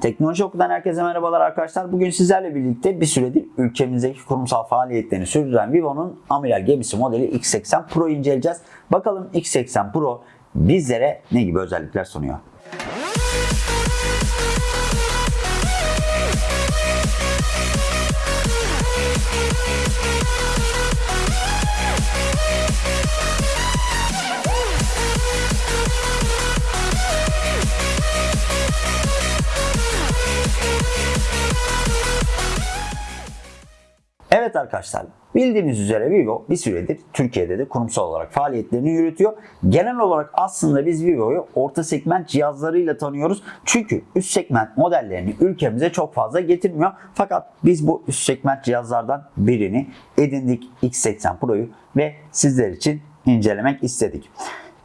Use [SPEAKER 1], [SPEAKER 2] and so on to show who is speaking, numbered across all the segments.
[SPEAKER 1] Teknoloji Oku'dan herkese merhabalar arkadaşlar. Bugün sizlerle birlikte bir süredir ülkemizdeki kurumsal faaliyetlerini sürdüren Vivo'nun amiral gemisi modeli X80 Pro inceleyeceğiz. Bakalım X80 Pro bizlere ne gibi özellikler sunuyor? Evet arkadaşlar bildiğiniz üzere Vivo bir süredir Türkiye'de de kurumsal olarak faaliyetlerini yürütüyor. Genel olarak aslında biz Vivo'yu orta segment cihazlarıyla tanıyoruz. Çünkü üst segment modellerini ülkemize çok fazla getirmiyor. Fakat biz bu üst segment cihazlardan birini edindik X80 Pro'yu ve sizler için incelemek istedik.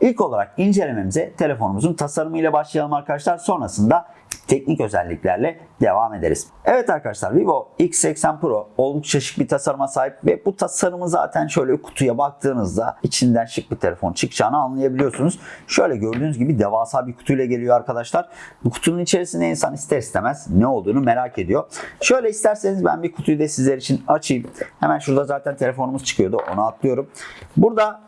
[SPEAKER 1] İlk olarak incelememize telefonumuzun tasarımıyla başlayalım arkadaşlar. Sonrasında teknik özelliklerle devam ederiz. Evet arkadaşlar Vivo X80 Pro oldukça şık bir tasarıma sahip ve bu tasarımı zaten şöyle kutuya baktığınızda içinden şık bir telefon çıkacağını anlayabiliyorsunuz. Şöyle gördüğünüz gibi devasa bir kutuyla geliyor arkadaşlar. Bu kutunun içerisinde insan ister istemez ne olduğunu merak ediyor. Şöyle isterseniz ben bir kutuyu da sizler için açayım. Hemen şurada zaten telefonumuz çıkıyordu onu atlıyorum. Burada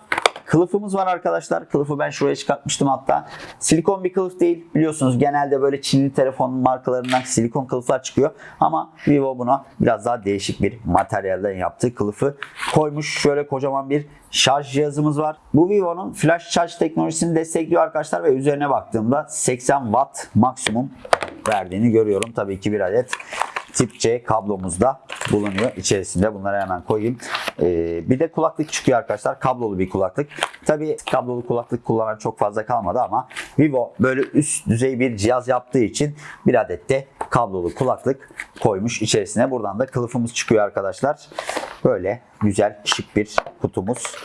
[SPEAKER 1] Kılıfımız var arkadaşlar. Kılıfı ben şuraya çıkartmıştım hatta. Silikon bir kılıf değil. Biliyorsunuz genelde böyle Çinli telefon markalarından silikon kılıflar çıkıyor. Ama Vivo buna biraz daha değişik bir materyalden yaptığı kılıfı koymuş. Şöyle kocaman bir şarj cihazımız var. Bu Vivo'nun flash şarj teknolojisini destekliyor arkadaşlar ve üzerine baktığımda 80 watt maksimum verdiğini görüyorum. Tabii ki bir adet tip C kablomuz da bulunuyor içerisinde. Bunları hemen koyayım. Ee, bir de kulaklık çıkıyor arkadaşlar. Kablolu bir kulaklık. Tabii kablolu kulaklık kullanan çok fazla kalmadı ama Vivo böyle üst düzey bir cihaz yaptığı için bir adet de kablolu kulaklık koymuş içerisine. Buradan da kılıfımız çıkıyor arkadaşlar. Böyle güzel şık bir kutumuz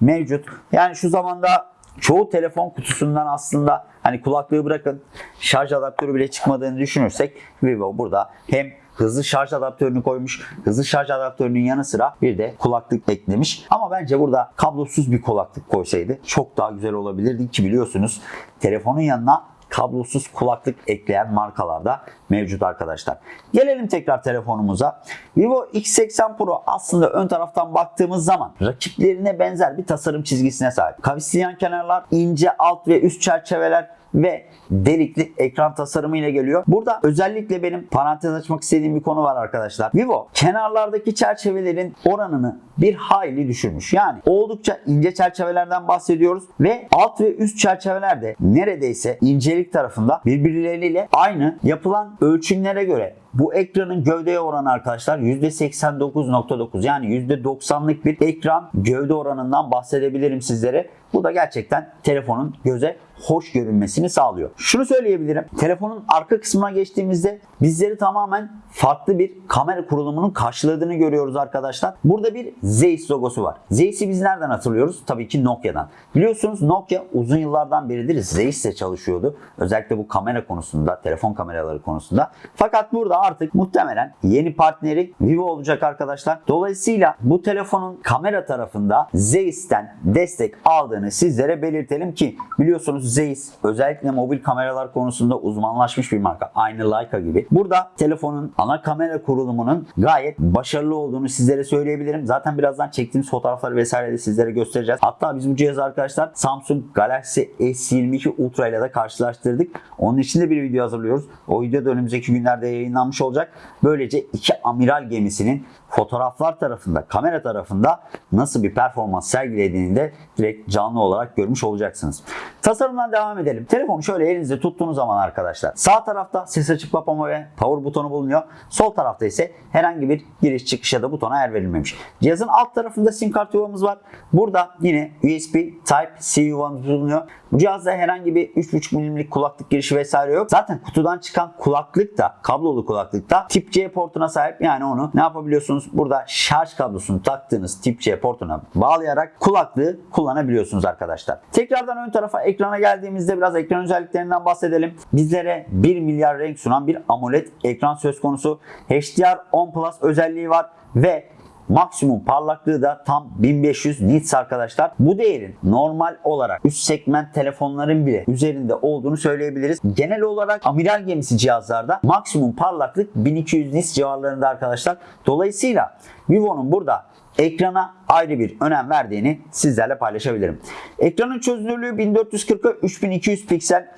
[SPEAKER 1] mevcut. Yani şu zamanda çoğu telefon kutusundan aslında hani kulaklığı bırakın şarj adaptörü bile çıkmadığını düşünürsek Vivo burada hem hızlı şarj adaptörünü koymuş. Hızlı şarj adaptörünün yanı sıra bir de kulaklık eklemiş. Ama bence burada kablosuz bir kulaklık koysaydı çok daha güzel olabilirdi ki biliyorsunuz telefonun yanına kablosuz kulaklık ekleyen markalarda mevcut arkadaşlar. Gelelim tekrar telefonumuza. Vivo X80 Pro aslında ön taraftan baktığımız zaman rakiplerine benzer bir tasarım çizgisine sahip. Kavisli kenarlar, ince alt ve üst çerçeveler ve delikli ekran tasarımı ile geliyor. Burada özellikle benim parantez açmak istediğim bir konu var arkadaşlar. Vivo kenarlardaki çerçevelerin oranını bir hayli düşürmüş. Yani oldukça ince çerçevelerden bahsediyoruz ve alt ve üst çerçevelerde neredeyse incelik tarafında birbirleriyle aynı yapılan ölçümlere göre bu ekranın gövdeye oranı arkadaşlar %89.9 yani %90'lık bir ekran gövde oranından bahsedebilirim sizlere. Bu da gerçekten telefonun göze hoş görünmesini sağlıyor. Şunu söyleyebilirim. Telefonun arka kısmına geçtiğimizde bizleri tamamen farklı bir kamera kurulumunun karşıladığını görüyoruz arkadaşlar. Burada bir Zeiss logosu var. Zeiss'i biz nereden hatırlıyoruz? Tabii ki Nokia'dan. Biliyorsunuz Nokia uzun yıllardan beridir Zeiss'le çalışıyordu. Özellikle bu kamera konusunda, telefon kameraları konusunda. Fakat burada artık muhtemelen yeni partneri Vivo olacak arkadaşlar. Dolayısıyla bu telefonun kamera tarafında Zeiss'ten destek aldığını sizlere belirtelim ki biliyorsunuz Zeiss özellikle mobil kameralar konusunda uzmanlaşmış bir marka. Aynı Leica gibi. Burada telefonun ana kamera kurulumunun gayet başarılı olduğunu sizlere söyleyebilirim. Zaten birazdan çektiğimiz fotoğrafları vesaire de sizlere göstereceğiz. Hatta biz bu cihazı arkadaşlar Samsung Galaxy S22 Ultra ile de karşılaştırdık. Onun için de bir video hazırlıyoruz. O video da önümüzdeki günlerde yayınlanmış olacak. Böylece iki amiral gemisinin fotoğraflar tarafında, kamera tarafında nasıl bir performans sergilediğini de direkt canlı olarak görmüş olacaksınız. Tasarımdan devam edelim. Telefonu şöyle elinizde tuttuğunuz zaman arkadaşlar sağ tarafta ses açık kapama ve power butonu bulunuyor. Sol tarafta ise herhangi bir giriş çıkış ya da butona yer verilmemiş. Cihazın alt tarafında sim kart yuvamız var. Burada yine USB Type-C yuvamız bulunuyor. Bu cihazda herhangi bir 3.5 mm'lik kulaklık girişi vesaire yok. Zaten kutudan çıkan kulaklık da kablolu kulaklık da tip C portuna sahip. Yani onu ne yapabiliyorsunuz? Burada şarj kablosunu taktığınız tip C portuna bağlayarak kulaklığı kullanabiliyorsunuz arkadaşlar. Tekrardan ön tarafa ekrana geldiğimizde biraz ekran özelliklerinden bahsedelim. Bizlere 1 milyar renk sunan bir AMOLED ekran söz konusu. HDR10 Plus özelliği var ve Maksimum parlaklığı da tam 1500 nits arkadaşlar. Bu değerin normal olarak üst segment telefonların bile üzerinde olduğunu söyleyebiliriz. Genel olarak amiral gemisi cihazlarda maksimum parlaklık 1200 nits civarlarında arkadaşlar. Dolayısıyla Vivo'nun burada ekrana ayrı bir önem verdiğini sizlerle paylaşabilirim. Ekranın çözünürlüğü 1440'a 3200 piksel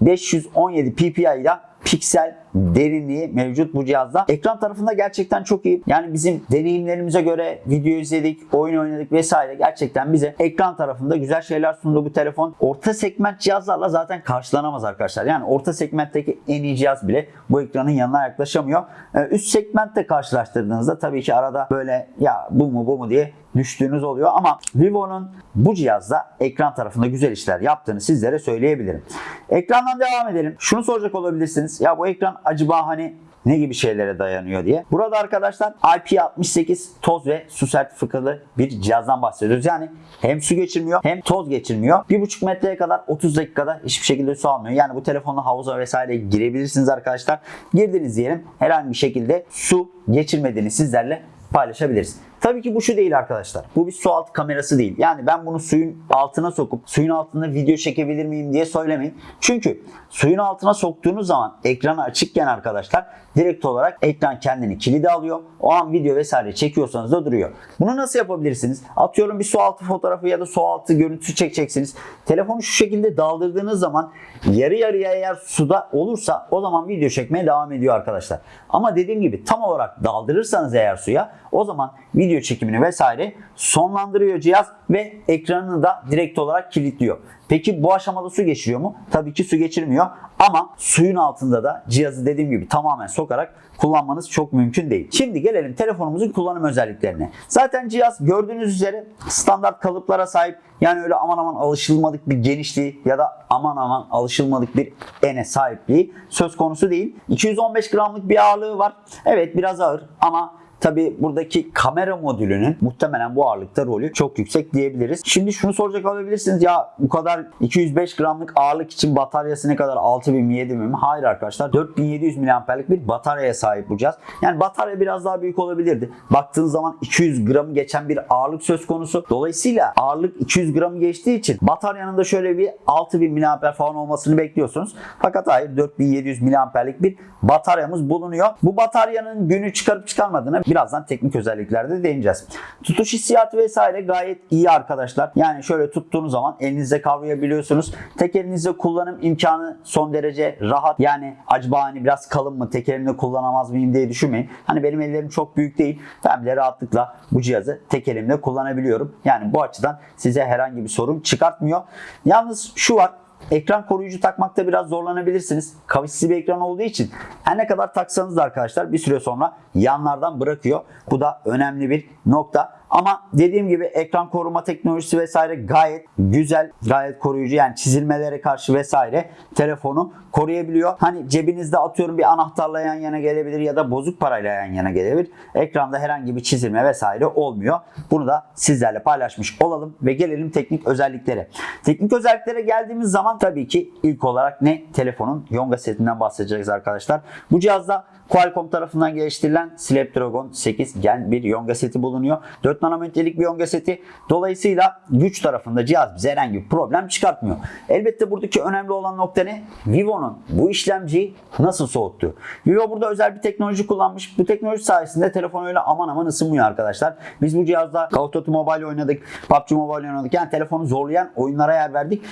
[SPEAKER 1] 517 ppi ile piksel derinliği mevcut bu cihazda. Ekran tarafında gerçekten çok iyi. Yani bizim deneyimlerimize göre video izledik, oyun oynadık vesaire gerçekten bize ekran tarafında güzel şeyler sundu bu telefon. Orta segment cihazlarla zaten karşılanamaz arkadaşlar. Yani orta segmentteki en iyi cihaz bile bu ekranın yanına yaklaşamıyor. Ee, Üst segmentte karşılaştırdığınızda tabii ki arada böyle ya bu mu bu mu diye düştüğünüz oluyor ama Vivo'nun bu cihazda ekran tarafında güzel işler yaptığını sizlere söyleyebilirim. Ekrandan devam edelim. Şunu soracak olabilirsiniz. Ya bu ekran acaba hani ne gibi şeylere dayanıyor diye. Burada arkadaşlar IP68 toz ve su sertifikalı bir cihazdan bahsediyoruz. Yani hem su geçirmiyor hem toz geçirmiyor. 1,5 metreye kadar 30 dakikada hiçbir şekilde su almıyor. Yani bu telefonla havuza vesaire girebilirsiniz arkadaşlar. Girdiniz diyelim herhangi bir şekilde su geçirmediğini sizlerle paylaşabiliriz. Tabii ki bu şu değil arkadaşlar. Bu bir su altı kamerası değil. Yani ben bunu suyun altına sokup suyun altında video çekebilir miyim diye söylemeyin. Çünkü suyun altına soktuğunuz zaman ekranı açıkken arkadaşlar direkt olarak ekran kendini kilide alıyor. O an video vesaire çekiyorsanız da duruyor. Bunu nasıl yapabilirsiniz? Atıyorum bir su altı fotoğrafı ya da su altı görüntüsü çekeceksiniz. Telefonu şu şekilde daldırdığınız zaman yarı yarıya eğer suda olursa o zaman video çekmeye devam ediyor arkadaşlar. Ama dediğim gibi tam olarak daldırırsanız eğer suya o zaman video çekimini vesaire sonlandırıyor cihaz ve ekranını da direkt olarak kilitliyor. Peki bu aşamada su geçiriyor mu? Tabii ki su geçirmiyor ama suyun altında da cihazı dediğim gibi tamamen sokarak kullanmanız çok mümkün değil. Şimdi gelelim telefonumuzun kullanım özelliklerine. Zaten cihaz gördüğünüz üzere standart kalıplara sahip. Yani öyle aman aman alışılmadık bir genişliği ya da aman aman alışılmadık bir ene sahipliği söz konusu değil. 215 gramlık bir ağırlığı var. Evet biraz ağır ama Tabi buradaki kamera modülünün muhtemelen bu ağırlıkta rolü çok yüksek diyebiliriz. Şimdi şunu soracak olabilirsiniz ya bu kadar 205 gramlık ağırlık için bataryası ne kadar 6000 mi 7000 mi? Hayır arkadaşlar 4700 mAh'lik bir bataryaya sahip cihaz. Yani batarya biraz daha büyük olabilirdi. Baktığınız zaman 200 gramı geçen bir ağırlık söz konusu. Dolayısıyla ağırlık 200 gramı geçtiği için bataryanın da şöyle bir 6000 mAh falan olmasını bekliyorsunuz. Fakat hayır 4700 mAh'lik bir bataryamız bulunuyor. Bu bataryanın günü çıkarıp çıkarmadığını birazdan teknik özelliklerde değineceğiz. Tutuş hissiyatı vesaire gayet iyi arkadaşlar. Yani şöyle tuttuğunuz zaman elinizde kavrayabiliyorsunuz. Tek elinizde kullanım imkanı son derece rahat. Yani acaba hani biraz kalın mı tek elimle kullanamaz mıyım diye düşünmeyin. Hani benim ellerim çok büyük değil. Ben bile rahatlıkla bu cihazı tek elimle kullanabiliyorum. Yani bu açıdan size herhangi bir sorun çıkartmıyor. Yalnız şu var Ekran koruyucu takmakta biraz zorlanabilirsiniz. Kavisli bir ekran olduğu için her ne kadar taksanız da arkadaşlar bir süre sonra yanlardan bırakıyor. Bu da önemli bir nokta. Ama dediğim gibi ekran koruma teknolojisi vesaire gayet güzel, gayet koruyucu. Yani çizilmelere karşı vesaire telefonu koruyabiliyor. Hani cebinizde atıyorum bir anahtarla yan yana gelebilir ya da bozuk parayla yan yana gelebilir. Ekranda herhangi bir çizilme vesaire olmuyor. Bunu da sizlerle paylaşmış olalım ve gelelim teknik özelliklere. Teknik özelliklere geldiğimiz zaman tabii ki ilk olarak ne? Telefonun Yonga setinden bahsedeceğiz arkadaşlar. Bu cihazda Qualcomm tarafından geliştirilen Snapdragon 8 Gen bir Yonga seti bulunuyor. 4 nanometrelik bir Yonga seti. Dolayısıyla güç tarafında cihaz bize herhangi bir problem çıkartmıyor. Elbette buradaki önemli olan nokta ne? Vivo'nun bu işlemciyi nasıl soğuttu? Vivo burada özel bir teknoloji kullanmış. Bu teknoloji sayesinde telefon öyle aman aman ısınmıyor arkadaşlar. Biz bu cihazda Call of Duty Mobile oynadık, PUBG Mobile oynadık. Yani telefonu zorlayan oyunlara yer verdik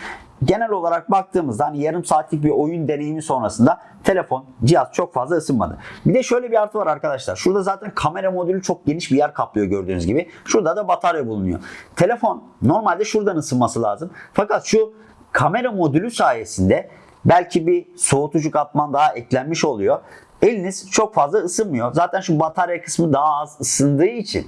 [SPEAKER 1] genel olarak baktığımızda hani yarım saatlik bir oyun deneyimi sonrasında telefon, cihaz çok fazla ısınmadı. Bir de şöyle bir artı var arkadaşlar. Şurada zaten kamera modülü çok geniş bir yer kaplıyor gördüğünüz gibi. Şurada da batarya bulunuyor. Telefon normalde şuradan ısınması lazım. Fakat şu kamera modülü sayesinde belki bir soğutucu katman daha eklenmiş oluyor. Eliniz çok fazla ısınmıyor. Zaten şu batarya kısmı daha az ısındığı için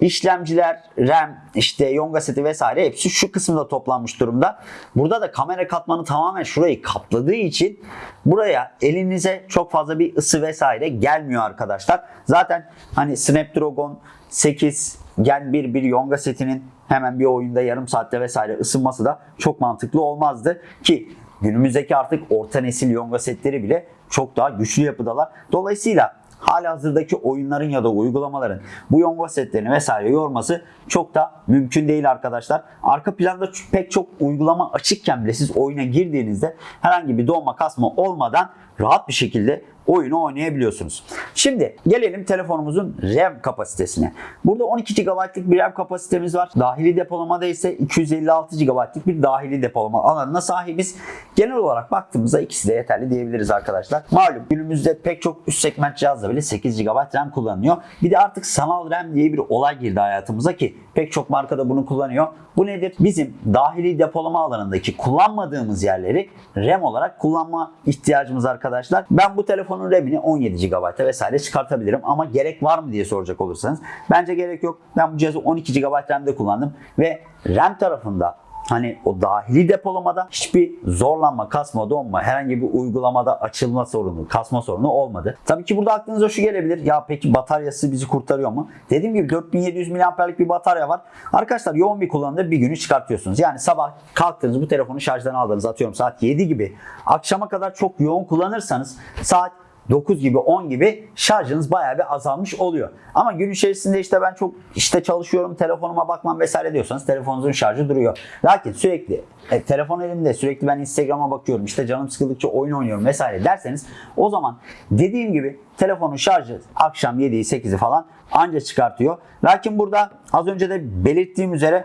[SPEAKER 1] İşlemciler, RAM, işte Yonga seti vesaire hepsi şu kısımda toplanmış durumda. Burada da kamera katmanı tamamen şurayı kapladığı için buraya elinize çok fazla bir ısı vesaire gelmiyor arkadaşlar. Zaten hani Snapdragon 8 Gen 1 bir Yonga setinin hemen bir oyunda yarım saatte vesaire ısınması da çok mantıklı olmazdı ki günümüzdeki artık orta nesil Yonga setleri bile çok daha güçlü yapıdalar. Dolayısıyla hali hazırdaki oyunların ya da uygulamaların bu yonga setlerini vesaire yorması çok da mümkün değil arkadaşlar. Arka planda pek çok uygulama açıkken bile siz oyuna girdiğinizde herhangi bir donma kasma olmadan rahat bir şekilde oyunu oynayabiliyorsunuz. Şimdi gelelim telefonumuzun RAM kapasitesine. Burada 12 GB'lık bir RAM kapasitemiz var. Dahili depolamada ise 256 GB'lık bir dahili depolama alanına sahibiz. Genel olarak baktığımızda ikisi de yeterli diyebiliriz arkadaşlar. Malum günümüzde pek çok üst segment cihazda bile 8 GB RAM kullanılıyor. Bir de artık sanal RAM diye bir olay girdi hayatımıza ki pek çok markada bunu kullanıyor. Bu nedir? Bizim dahili depolama alanındaki kullanmadığımız yerleri RAM olarak kullanma ihtiyacımız arkadaşlar. Ben bu telefonun RAM'ini 17 GB'a vesaire çıkartabilirim ama gerek var mı diye soracak olursanız bence gerek yok. Ben bu cihazı 12 GB RAM'de kullandım ve RAM tarafında Hani o dahili depolamada hiçbir zorlanma, kasma, donma, herhangi bir uygulamada açılma sorunu, kasma sorunu olmadı. Tabii ki burada aklınıza şu gelebilir. Ya peki bataryası bizi kurtarıyor mu? Dediğim gibi 4700 mAh'lik bir batarya var. Arkadaşlar yoğun bir kullanımda bir günü çıkartıyorsunuz. Yani sabah kalktınız bu telefonu şarjdan aldınız atıyorum saat 7 gibi. Akşama kadar çok yoğun kullanırsanız saat 9 gibi 10 gibi şarjınız bayağı bir azalmış oluyor. Ama gün içerisinde işte ben çok işte çalışıyorum telefonuma bakmam vesaire diyorsanız telefonunuzun şarjı duruyor. Lakin sürekli e, telefon elimde sürekli ben Instagram'a bakıyorum işte canım sıkıldıkça oyun oynuyorum vesaire derseniz o zaman dediğim gibi telefonun şarjı akşam 7'yi 8'i falan anca çıkartıyor. Lakin burada az önce de belirttiğim üzere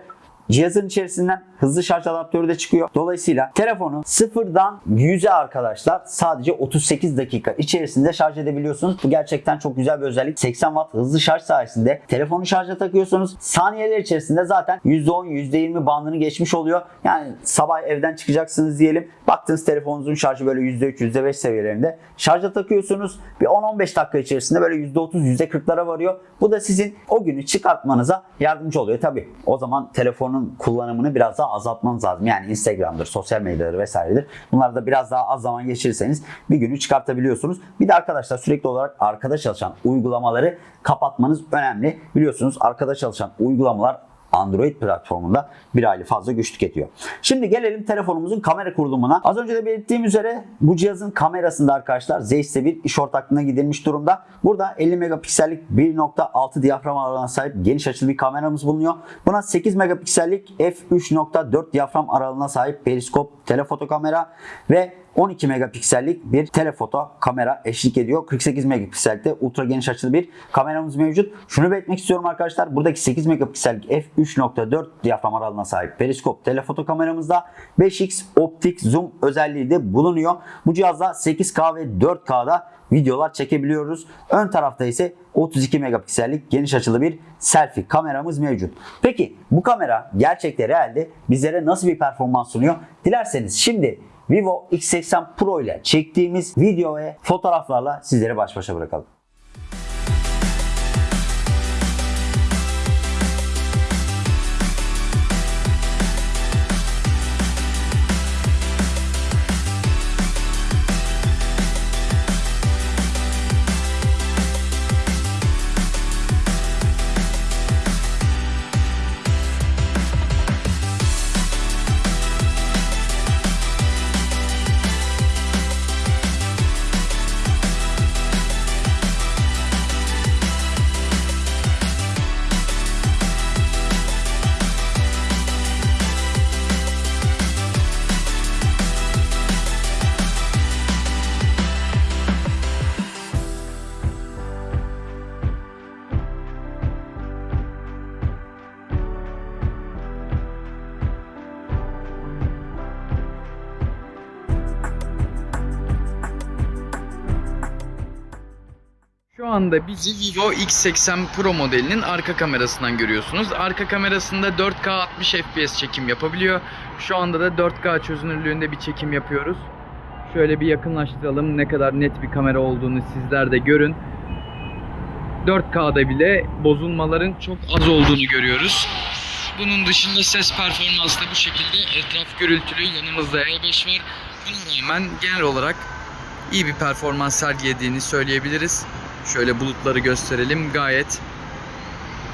[SPEAKER 1] Cihazın içerisinden hızlı şarj adaptörü de çıkıyor. Dolayısıyla telefonu sıfırdan 100'e arkadaşlar sadece 38 dakika içerisinde şarj edebiliyorsunuz. Bu gerçekten çok güzel bir özellik. 80 watt hızlı şarj sayesinde telefonu şarja takıyorsunuz. Saniyeler içerisinde zaten %10 %20 bandını geçmiş oluyor. Yani sabah evden çıkacaksınız diyelim. Baktınız telefonunuzun şarjı böyle %3 %5 seviyelerinde. Şarja takıyorsunuz. Bir 10-15 dakika içerisinde böyle %30 %40'lara varıyor. Bu da sizin o günü çıkartmanıza yardımcı oluyor. Tabi o zaman telefonun kullanımını biraz daha azaltmanız lazım. Yani Instagram'dır, sosyal medyadır vesairedir. Bunlarda biraz daha az zaman geçirirseniz bir günü çıkartabiliyorsunuz. Bir de arkadaşlar sürekli olarak arkada çalışan uygulamaları kapatmanız önemli. Biliyorsunuz arkada çalışan uygulamalar Android platformunda bir aylık fazla güç tüketiyor. Şimdi gelelim telefonumuzun kamera kurulumuna. Az önce de belirttiğim üzere bu cihazın kamerasında arkadaşlar Zeiss bir iş ortaklığına gidilmiş durumda. Burada 50 megapiksellik 1.6 diyafram aralığına sahip geniş açılı bir kameramız bulunuyor. Buna 8 megapiksellik f3.4 diyafram aralığına sahip periskop telefoto kamera ve 12 megapiksellik bir telefoto kamera eşlik ediyor. 48 megapiksellikte ultra geniş açılı bir kameramız mevcut. Şunu belirtmek istiyorum arkadaşlar. Buradaki 8 megapiksellik f3.4 diyafram aralığına sahip periskop telefoto kameramızda 5x optik zoom özelliği de bulunuyor. Bu cihazda 8K ve 4K'da videolar çekebiliyoruz. Ön tarafta ise 32 megapiksellik geniş açılı bir selfie kameramız mevcut. Peki bu kamera gerçekte realde bizlere nasıl bir performans sunuyor? Dilerseniz şimdi Vivo X80 Pro ile çektiğimiz video ve fotoğraflarla sizleri baş başa bırakalım.
[SPEAKER 2] Anda bizi Vivo X80 Pro modelinin arka kamerasından görüyorsunuz. Arka kamerasında 4K 60 FPS çekim yapabiliyor. Şu anda da 4K çözünürlüğünde bir çekim yapıyoruz. Şöyle bir yakınlaştıralım ne kadar net bir kamera olduğunu sizler de görün. 4K'da bile bozulmaların çok az olduğunu görüyoruz. Bunun dışında ses performansı da bu şekilde etraf gürültülü yanımızda E5 var. Buna rağmen genel olarak iyi bir performans sergilediğini söyleyebiliriz. Şöyle bulutları gösterelim. Gayet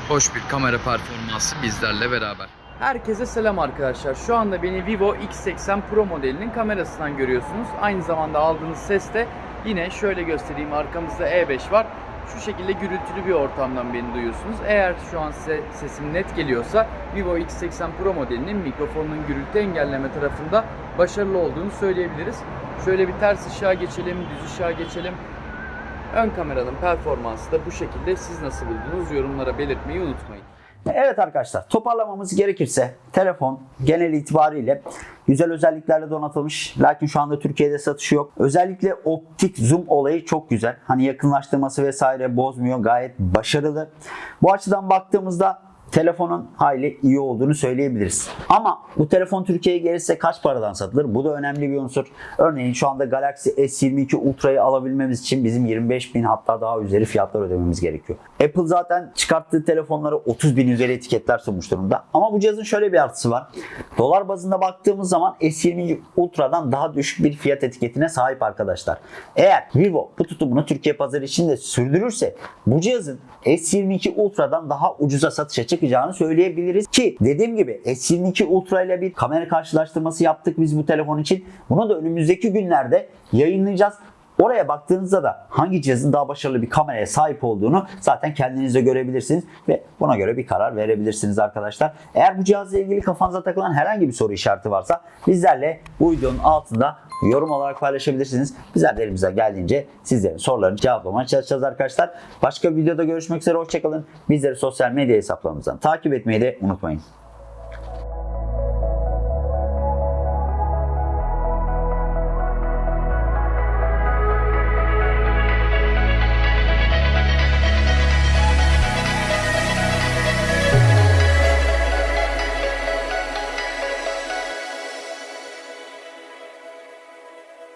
[SPEAKER 2] hoş bir kamera performansı bizlerle beraber. Herkese selam arkadaşlar. Şu anda beni Vivo X80 Pro modelinin kamerasından görüyorsunuz. Aynı zamanda aldığınız ses de yine şöyle göstereyim. Arkamızda E5 var. Şu şekilde gürültülü bir ortamdan beni duyuyorsunuz. Eğer şu an size sesim net geliyorsa Vivo X80 Pro modelinin mikrofonunun gürültü engelleme tarafında başarılı olduğunu söyleyebiliriz. Şöyle bir ters ışığa geçelim, düz ışığa geçelim. Ön kameranın performansı da bu şekilde. Siz nasıl buldunuz? Yorumlara belirtmeyi unutmayın.
[SPEAKER 1] Evet arkadaşlar toparlamamız gerekirse telefon genel itibariyle güzel özelliklerle donatılmış. Lakin şu anda Türkiye'de satışı yok. Özellikle optik zoom olayı çok güzel. Hani yakınlaştırması vesaire bozmuyor. Gayet başarılı. Bu açıdan baktığımızda telefonun hayli iyi olduğunu söyleyebiliriz. Ama bu telefon Türkiye'ye gelirse kaç paradan satılır? Bu da önemli bir unsur. Örneğin şu anda Galaxy S22 Ultra'yı alabilmemiz için bizim 25 bin hatta daha üzeri fiyatlar ödememiz gerekiyor. Apple zaten çıkarttığı telefonları 30 bin üzeri etiketler sunmuş durumda. Ama bu cihazın şöyle bir artısı var. Dolar bazında baktığımız zaman S22 Ultra'dan daha düşük bir fiyat etiketine sahip arkadaşlar. Eğer Vivo bu tutumunu Türkiye pazarı için de sürdürürse bu cihazın S22 Ultra'dan daha ucuza satışa çıkacağını söyleyebiliriz ki dediğim gibi S22 Ultra ile bir kamera karşılaştırması yaptık biz bu telefon için. Bunu da önümüzdeki günlerde yayınlayacağız. Oraya baktığınızda da hangi cihazın daha başarılı bir kameraya sahip olduğunu zaten kendiniz de görebilirsiniz ve buna göre bir karar verebilirsiniz arkadaşlar. Eğer bu cihazla ilgili kafanıza takılan herhangi bir soru işareti varsa bizlerle bu videonun altında yorum olarak paylaşabilirsiniz. Bizler de elimizden geldiğince sizlerin sorularını cevaplamaya çalışacağız arkadaşlar. Başka bir videoda görüşmek üzere hoşçakalın. Bizleri sosyal medya hesaplarımızdan takip etmeyi de unutmayın.